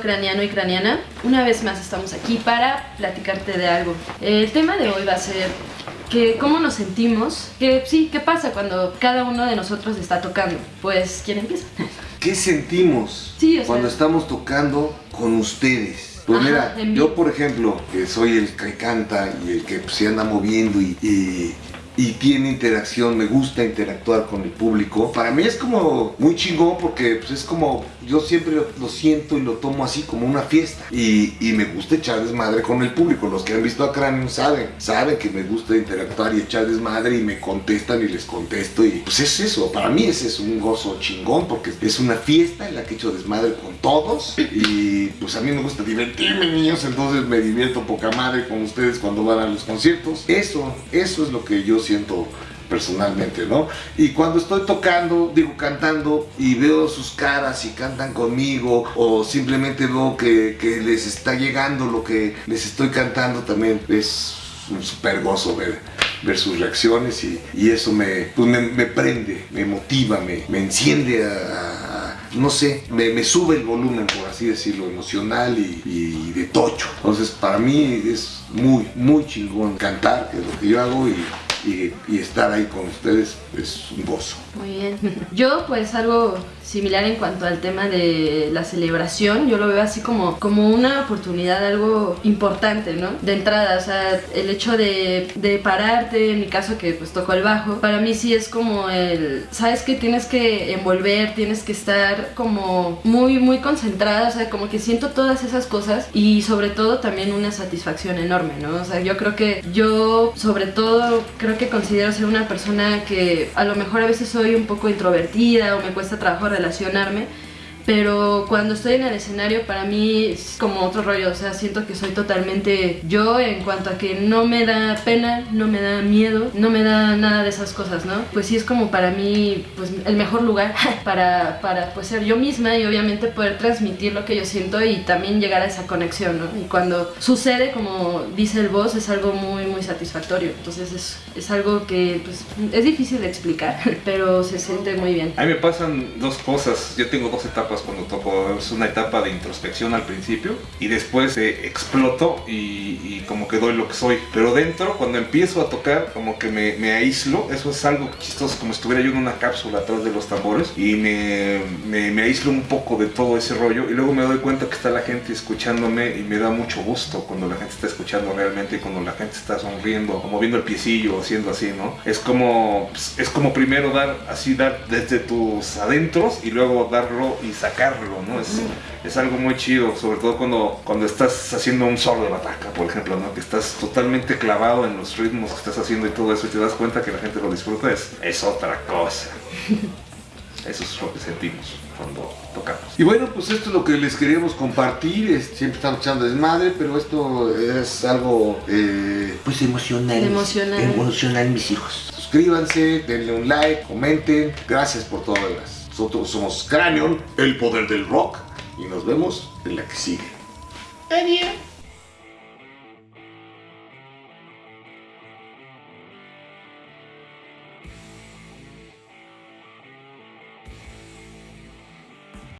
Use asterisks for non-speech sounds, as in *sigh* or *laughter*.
Craniano y craniana, una vez más estamos aquí para platicarte de algo. El tema de hoy va a ser que cómo nos sentimos, que sí, ¿qué pasa cuando cada uno de nosotros está tocando? Pues, ¿quién empieza? *laughs* ¿Qué sentimos Sí, o sea- cuando estamos tocando con ustedes? Pues Ajá, mira, yo por ejemplo, que soy el que canta y el que pues, se anda moviendo y, y- y tiene interacción, me gusta interactuar con el público, para mí es como muy chingón porque pues, es como, yo siempre lo, siento y lo tomo así como una fiesta. Y, y me gusta echar desmadre con el público, los que han visto a Cranium saben, saben que me gusta interactuar y echar desmadre y me contestan y les contesto y pues es eso, para mí ese es un gozo chingón porque es una fiesta en la que echo desmadre con todos y pues a mí me gusta divertirme niños, entonces me divierto poca madre con ustedes cuando van a los conciertos, eso, eso es lo que yo siento personalmente, ¿no? Y cuando estoy tocando, digo cantando y veo sus caras y cantan conmigo o simplemente veo que, que les está llegando lo que les estoy cantando también es un super gozo ver, ver sus reacciones y, y eso me, pues me, me prende, me motiva, me, me enciende a, a- no sé, me, me sube el volumen, por así decirlo, emocional y, y de tocho. Entonces para mí es muy, muy chingón cantar, que es lo que yo hago y, y- y estar ahí con ustedes es un gozo. Muy bien. Yo pues algo similar en cuanto al tema de la celebración, yo lo veo así como, como una oportunidad, algo importante, ¿no? De entrada, o sea, el hecho de, de pararte, en mi caso que pues toco el bajo, para mí sí es como el, sabes que tienes que envolver, tienes que estar como muy, muy concentrada, o sea, como que siento todas esas cosas y sobre todo también una satisfacción enorme, ¿no? O sea, yo creo que yo sobre todo creo que considero ser una persona que a lo mejor a veces soy un poco introvertida o me cuesta trabajo relacionarme, pero cuando estoy en el escenario para mí es como otro rollo, o sea, siento que soy totalmente yo en cuanto a que no me da pena, no me da miedo, no me da nada de esas cosas, ¿no? Pues sí es como para mí pues el mejor lugar *laughs* para, para pues ser yo misma y obviamente poder transmitir lo que yo siento y también llegar a esa conexión, ¿no? Y cuando sucede, como dice el boss, es algo muy muy satisfactorio, entonces es, es algo que pues es difícil de explicar, *laughs* pero se siente muy bien. A mí me pasan dos cosas. Yo tengo dos etapas cuando toco. Es una etapa de introspección al principio y después eh, exploto y, y como que doy lo que soy. Pero dentro, cuando empiezo a tocar, como que me, me aíslo. Eso es algo chistoso, como si estuviera yo en una cápsula atrás de los tambores y me, me, me aíslo un poco de todo ese rollo. Y luego me doy cuenta que está la gente escuchándome y me da mucho gusto cuando la gente está escuchando realmente y cuando la gente está sonriendo, o moviendo el piecillo, haciendo así, ¿no? Es como, pues, es como primero dar, así dar desde tus adentros y luego darlo y sacarlo, ¿no? Es, es algo muy chido, sobre todo cuando, cuando estás haciendo un solo de bataca, por ejemplo, ¿no? Que estás totalmente clavado en los ritmos que estás haciendo y todo eso y te das cuenta que la gente lo disfruta, es, es otra cosa. *laughs* Eso es lo que sentimos cuando tocamos. Y bueno, pues esto es lo que les queríamos compartir. es- siempre estamos echando desmadre, pero esto es algo eh, pues emocional. Emocional. Emocional, mis hijos. Suscríbanse, denle un like, comenten. Gracias por todas las. Nosotros somos Cranion, el poder del rock. Y nos vemos en la que sigue. Adiós.